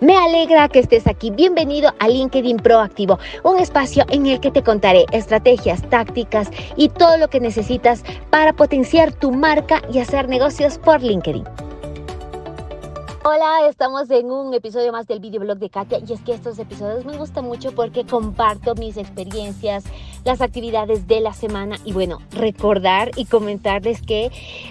Me alegra que estés aquí. Bienvenido a LinkedIn Proactivo, un espacio en el que te contaré estrategias, tácticas y todo lo que necesitas para potenciar tu marca y hacer negocios por LinkedIn. Hola, estamos en un episodio más del videoblog de Katia y es que estos episodios me gustan mucho porque comparto mis experiencias, las actividades de la semana y bueno, recordar y comentarles que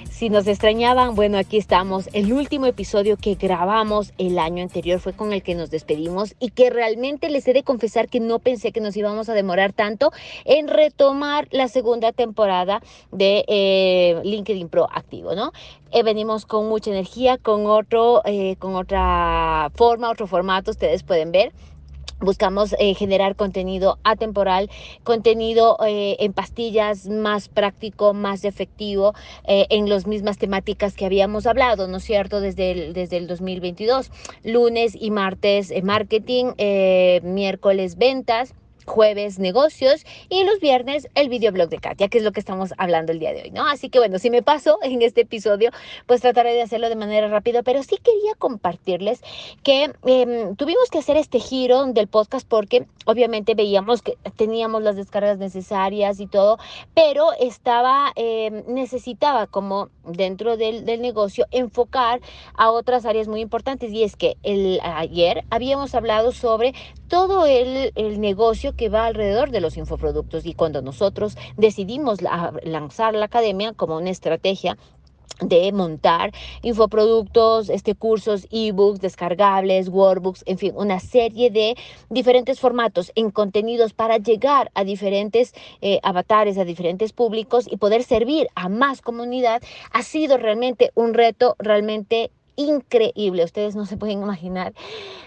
si nos extrañaban, bueno, aquí estamos. El último episodio que grabamos el año anterior fue con el que nos despedimos y que realmente les he de confesar que no pensé que nos íbamos a demorar tanto en retomar la segunda temporada de eh, LinkedIn Pro activo, ¿no? Eh, venimos con mucha energía, con otro, eh, con otra forma, otro formato, ustedes pueden ver. Buscamos eh, generar contenido atemporal, contenido eh, en pastillas más práctico, más efectivo, eh, en las mismas temáticas que habíamos hablado, ¿no es cierto? Desde el, desde el 2022, lunes y martes marketing, miércoles ventas jueves negocios y los viernes el videoblog de Katia, que es lo que estamos hablando el día de hoy, ¿no? Así que bueno, si me paso en este episodio, pues trataré de hacerlo de manera rápida, pero sí quería compartirles que em, tuvimos que hacer este giro del podcast porque obviamente veíamos que teníamos las descargas necesarias y todo, pero estaba, em, necesitaba como dentro del, del, negocio enfocar a otras áreas muy importantes y es que el, ayer habíamos hablado sobre todo el, el negocio que va alrededor de los infoproductos y cuando nosotros decidimos lanzar la academia como una estrategia de montar infoproductos, este, cursos, ebooks, descargables, workbooks, en fin, una serie de diferentes formatos en contenidos para llegar a diferentes eh, avatares, a diferentes públicos y poder servir a más comunidad, ha sido realmente un reto realmente increíble. Ustedes no se pueden imaginar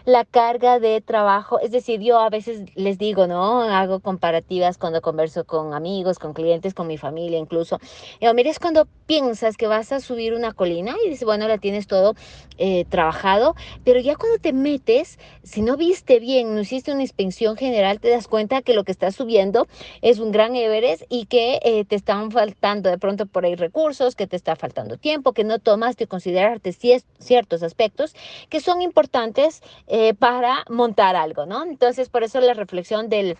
la carga de trabajo. Es decir, yo a veces les digo, ¿no? Hago comparativas cuando converso con amigos, con clientes, con mi familia incluso. Y mira, es cuando piensas que vas a subir una colina y dices, bueno, la tienes todo eh, trabajado, pero ya cuando te metes, si no viste bien, no hiciste una inspección general, te das cuenta que lo que estás subiendo es un gran Everest y que eh, te están faltando de pronto por ahí recursos, que te está faltando tiempo, que no tomaste considerarte si es ciertos aspectos que son importantes eh, para montar algo, ¿no? Entonces, por eso la reflexión del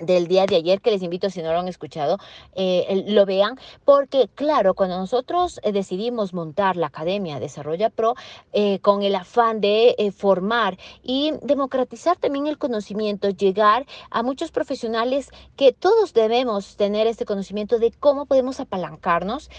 del día de ayer, que les invito si no lo han escuchado, eh, lo vean, porque claro, cuando nosotros eh, decidimos montar la Academia Desarrolla Pro eh, con el afán de formar y democratizar también el conocimiento, llegar a muchos profesionales que todos debemos tener este conocimiento de cómo podemos apalancarnos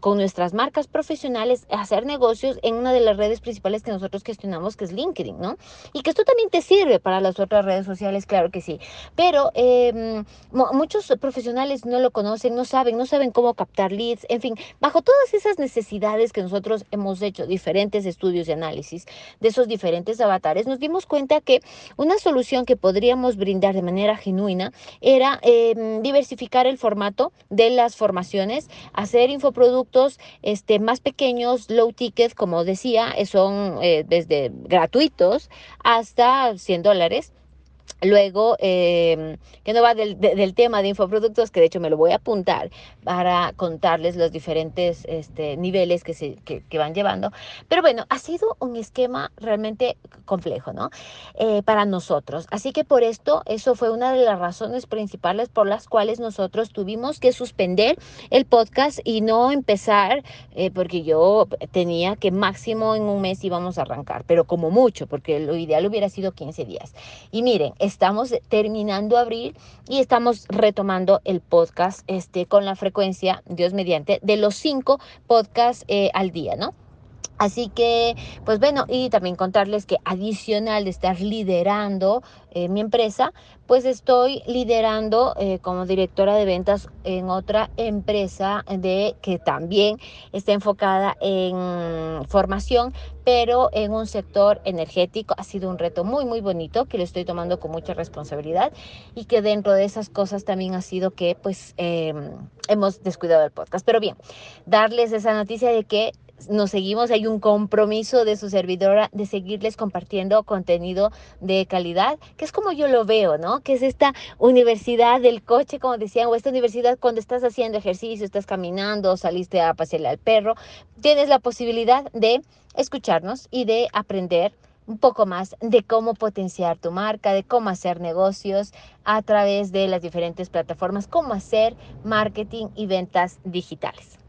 con nuestras marcas profesionales, hacer negocios en una de las redes principales que nosotros gestionamos, que es LinkedIn, ¿no? Y que esto también te sirve para las otras redes sociales, claro que sí, pero eh, muchos profesionales no lo conocen, no saben, no saben cómo captar leads, en fin, bajo todas esas necesidades que nosotros hemos hecho diferentes estudios de análisis de esos diferentes avatares, nos dimos cuenta que una solución que podríamos brindar de manera genuina era eh, diversificar el formato de las formaciones, hacer infoproductos este, más pequeños, low ticket, como decía, son eh, desde gratuitos hasta 100 dólares Luego, eh, que no va del, de, del, tema de infoproductos, que de hecho me lo voy a apuntar para contarles los diferentes este, niveles que, se, que, van llevando. Pero bueno, ha sido un esquema realmente complejo, ¿no? Eh, para nosotros. Así que por esto, eso fue una de las razones principales por las cuales nosotros tuvimos que suspender el podcast y no empezar, eh, porque yo tenía que máximo en un mes íbamos a arrancar, pero como mucho, porque lo ideal hubiera sido 15 días. Y miren, estamos terminando abril y estamos retomando el podcast este, con la frecuencia, Dios mediante, de los cinco podcasts eh, al día, ¿no? Así que, pues bueno, y también contarles que adicional de estar liderando eh, mi empresa, pues estoy liderando eh, como directora de ventas en otra empresa de que también está enfocada en formación, pero en un sector energético. Ha sido un reto muy, muy bonito que lo estoy tomando con mucha responsabilidad y que dentro de esas cosas también ha sido que pues eh, hemos descuidado el podcast. Pero bien, darles esa noticia de que nos seguimos, hay un compromiso de su servidora de seguirles compartiendo contenido de calidad, que es como yo lo veo, ¿no? Que es esta universidad del coche, como decían, o esta universidad cuando estás haciendo ejercicio, estás caminando, saliste a pasearle al perro, tienes la posibilidad de escucharnos y de aprender un poco más de cómo potenciar tu marca, de cómo hacer negocios a través de las diferentes plataformas, cómo hacer marketing y ventas digitales.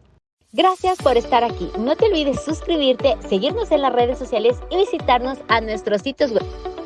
Gracias por estar aquí. No te olvides suscribirte, seguirnos en las redes sociales y visitarnos a nuestros sitios web